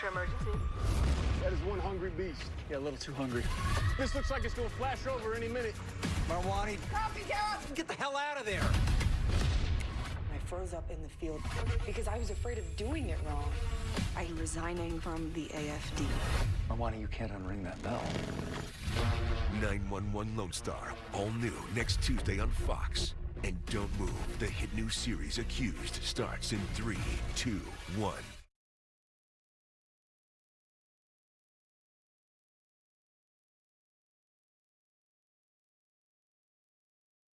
是 emergency. That is one hungry beast. Yeah, a little too hungry. This looks like it's gonna flash over any minute. Marwani, get the hell out of there! I froze up in the field because I was afraid of doing it wrong. I'm resigning from the AFD. Marwani, you can't unring that bell. 911 Lone Star, all new next Tuesday on Fox. And don't move, the hit new series Accused starts in three, two, one.